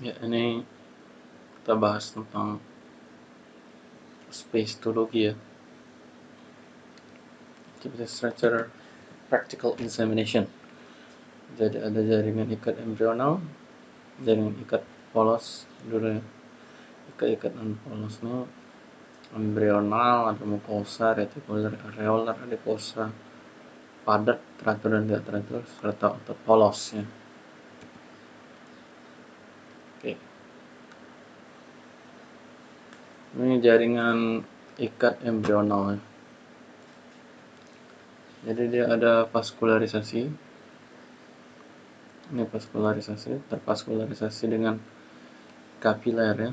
Ya, ini kita bahas tentang spacetologi ya. Activity structure practical examination. Jadi ada jaringan ikat embrional, jaringan ikat polos dulu ya. Ikat non polosnya embrional, ada mukosa, retikuler, areolar, adiposa, padat, teratur dan tidak teratur, serta otot polos ya. Oke. Ini jaringan ikat embrional. Ya. Jadi dia ada vaskularisasi. Ini vaskularisasi, tervaskularisasi dengan kapiler ya.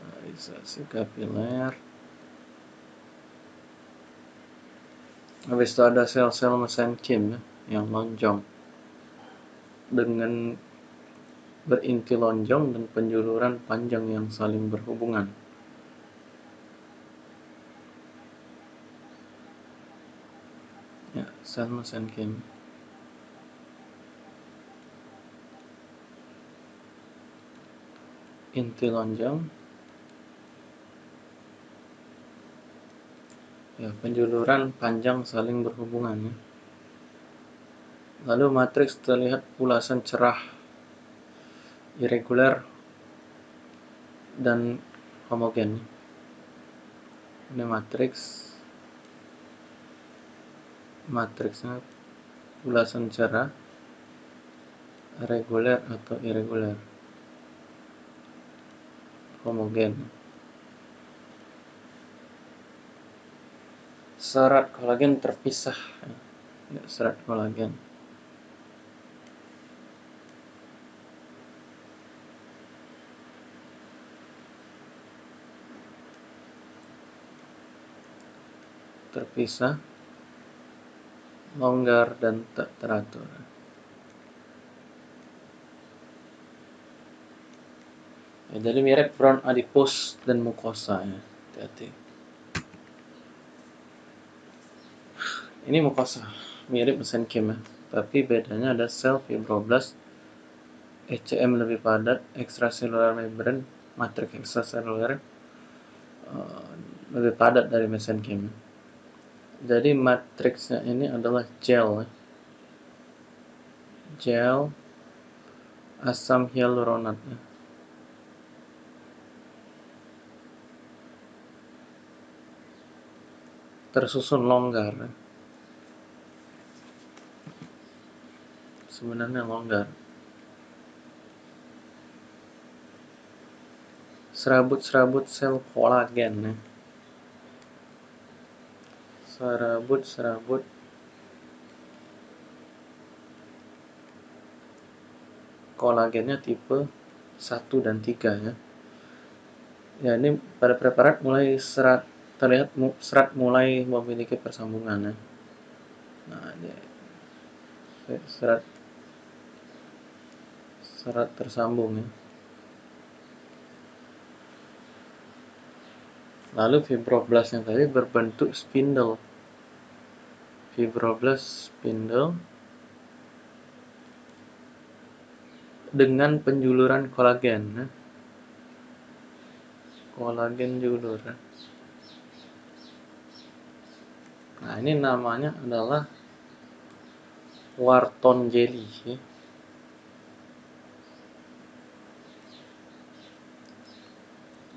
Vaskularisasi kapiler. Habis itu ada sel-sel mesenkim ya, yang lonjong dengan berinti lonjong dan penjuluran panjang yang saling berhubungan. Ya, sel mesenkim. Inti lonjong. Ya, penjuluran panjang saling berhubungan ya. Lalu matriks terlihat ulasan cerah irregular dan homogen. Ini matriks matriksnya ulasan cerah reguler atau irregular. Homogen. Serat kolagen terpisah. Serat kolagen terpisah, longgar, dan tak teratur. Ya, jadi mirip front adipose dan mukosa ya. Hati-hati. Ini mukosa, mirip mesenkim ya. Tapi bedanya ada sel fibroblast, ECM lebih padat, extracellular membrane, matriks extracellular uh, lebih padat dari mesenkim. Jadi matriksnya ini adalah gel. Gel asam hyaluronat. Tersusun longgar. Sebenarnya longgar. Serabut-serabut sel kolagen ya serabut-serabut kolagennya tipe 1 dan 3 ya. Ya ini pada preparat mulai serat terlihat serat mulai memiliki persambungan ya. Nah, ini serat serat tersambung ya. Lalu fibroblast yang tadi berbentuk spindle. Fibroblast spindle dengan penjuluran kolagen. Ya. Kolagen julur. Ya. Nah, ini namanya adalah Wharton jelly. Ya.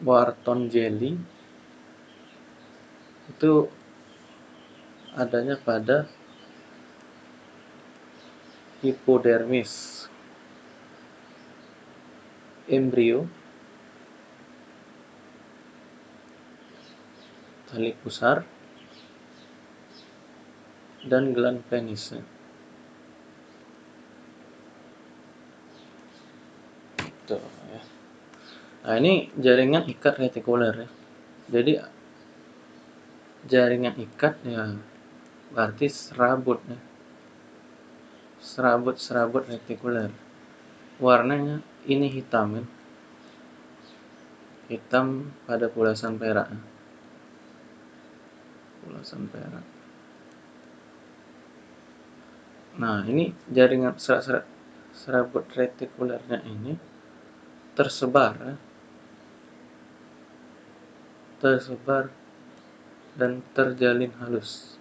Wharton jelly itu adanya pada hipodermis embrio tali pusar dan gland penis Tuh, ya. Nah ini jaringan ikat retikuler ya. Jadi jaringan ikat ya berarti serabut ya. serabut-serabut retikuler warnanya ini hitam ya. hitam pada pulasan perak pulasan perak nah ini jaringan serat-serat serabut retikulernya ini tersebar ya. tersebar dan terjalin halus.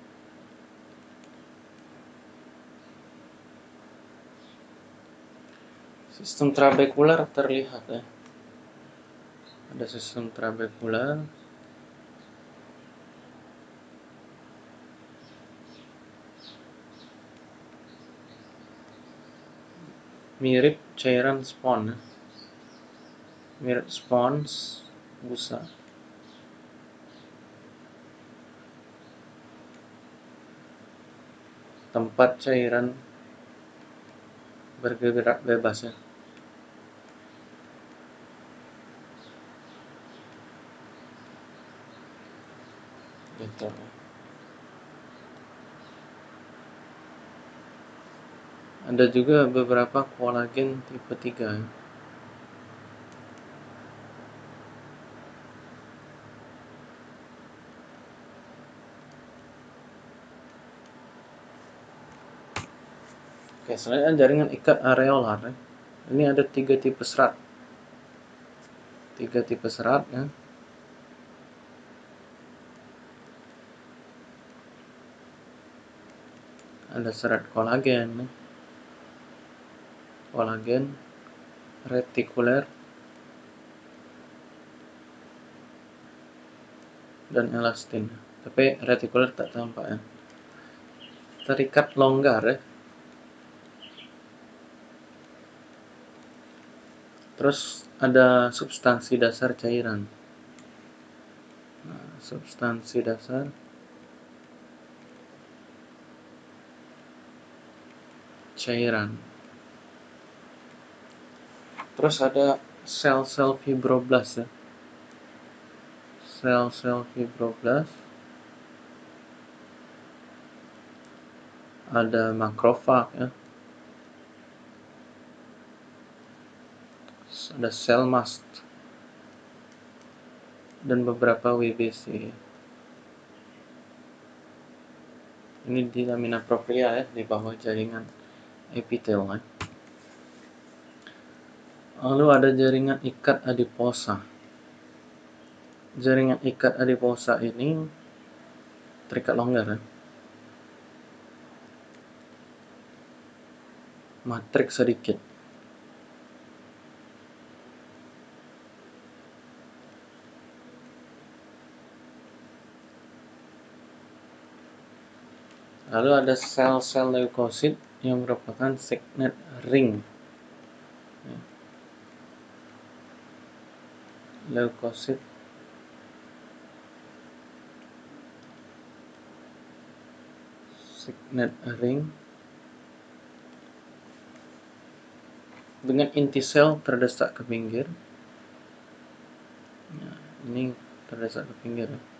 Sistem trabekular terlihat ya. Ada sistem trabekular. Mirip cairan spons ya. mirip spons busa tempat cairan bergerak bebas ya. Gitu. Ada juga beberapa kolagen tipe 3 Oke, selanjutnya jaringan ikat areolar. Ya. Ini ada tiga tipe serat. Tiga tipe serat ya. ada serat kolagen kolagen retikuler dan elastin tapi retikuler tak tampak ya terikat longgar ya terus ada substansi dasar cairan nah, substansi dasar cairan. Terus ada sel-sel fibroblast ya. Sel-sel fibroblast. Ada makrofag ya. Ada sel mast dan beberapa WBC. Ini di lamina propria ya di bawah jaringan epitel kan. Lalu ada jaringan ikat adiposa. Jaringan ikat adiposa ini terikat longgar ya. Matriks sedikit. Lalu ada sel-sel leukosit yang merupakan signet ring. Leukosit. Signet ring. Dengan inti sel terdesak ke pinggir. Ya, ini terdesak ke pinggir. ya.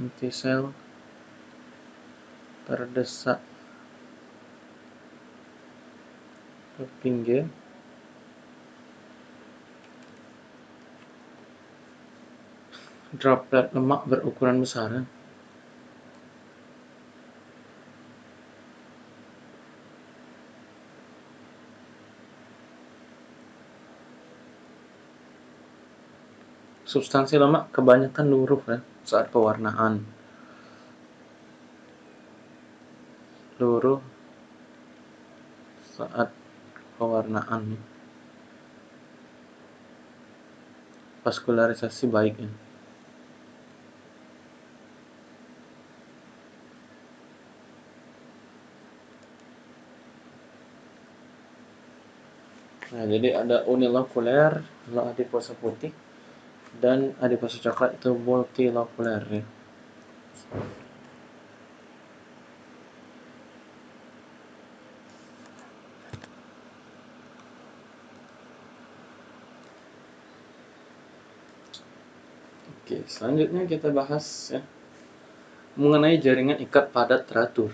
Inti sel terdesak. Ke pinggir droplet lemak berukuran besar substansi lemak kebanyakan luruh ya saat pewarnaan. Seluruh saat pewarnaan. Vaskularisasi baik ya. Nah, jadi ada unilokuler, kalau adiposa putih, dan adiposa coklat itu multilokuler ya. Oke, selanjutnya kita bahas ya mengenai jaringan ikat padat teratur.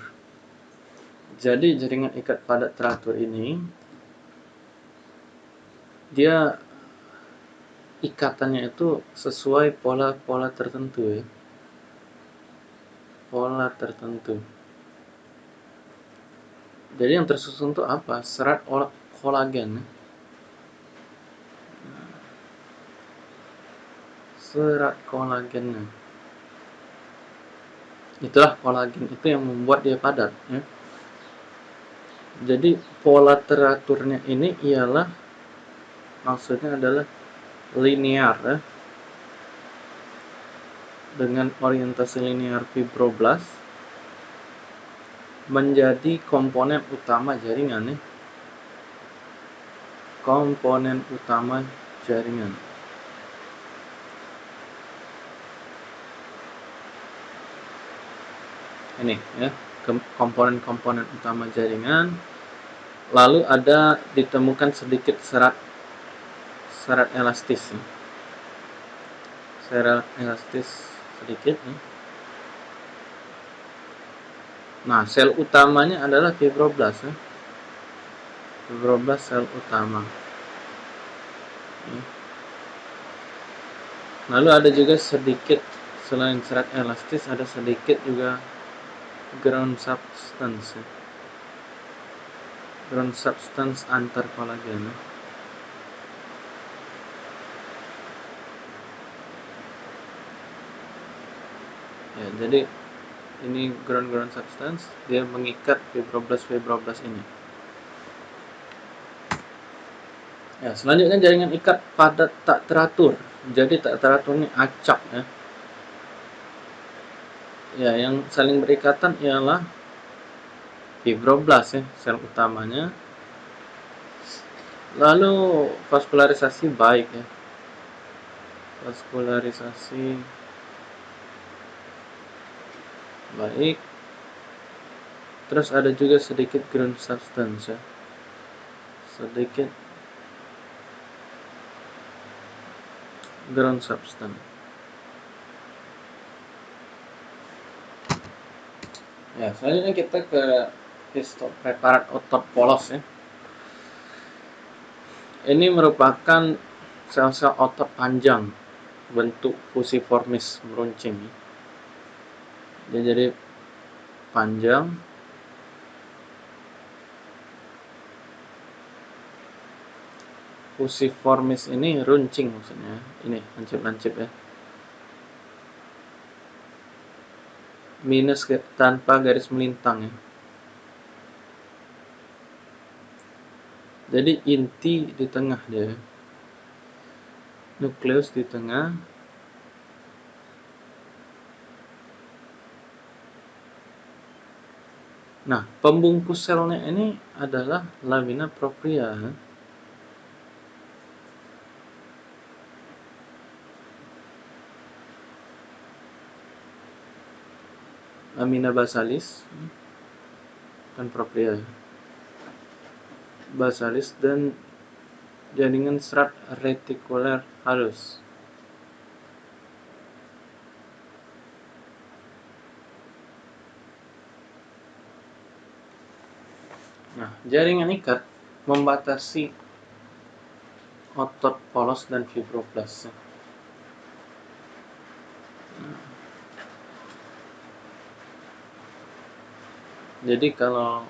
Jadi jaringan ikat padat teratur ini dia ikatannya itu sesuai pola-pola tertentu ya. Pola tertentu. Jadi yang tersusun itu apa? Serat kolagen. Serat kolagen. Itulah kolagen itu yang membuat dia padat. Ya. Jadi pola teraturnya ini ialah maksudnya adalah linear ya. dengan orientasi linear fibroblast menjadi komponen utama jaringan ya. komponen utama jaringan ini ya komponen-komponen utama jaringan lalu ada ditemukan sedikit serat serat elastis ya. serat elastis sedikit nih. Nah, sel utamanya adalah fibroblast ya. Fibroblast sel utama. Lalu ada juga sedikit selain serat elastis ada sedikit juga ground substance ya. ground substance antar kolagen ya. Ya jadi ini ground-ground substance dia mengikat fibroblast-fibroblast ini. Ya selanjutnya jaringan ikat padat tak teratur. Jadi tak teratur ini acak ya. Ya yang saling berikatan ialah fibroblast ya sel utamanya. Lalu vaskularisasi baik ya. Vaskularisasi baik. Terus ada juga sedikit ground substance ya. Sedikit ground substance. Ya selanjutnya kita ke histopreparat otot polos ya. Ini merupakan sel-sel otot panjang bentuk fusiformis meruncing. ya dia jadi panjang. Fusiformis ini runcing maksudnya. Ini lancip-lancip ya. Minus tanpa garis melintang ya. Jadi inti di tengah dia. Nukleus di tengah Nah, pembungkus selnya ini adalah lamina propria. Lamina basalis dan propria. Basalis dan jaringan serat retikuler halus. Nah, jaringan ikat membatasi otot polos dan fibroblast. Nah. Jadi kalau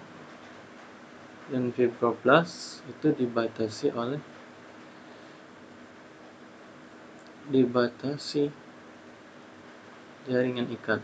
yang fibroblast itu dibatasi oleh dibatasi jaringan ikat.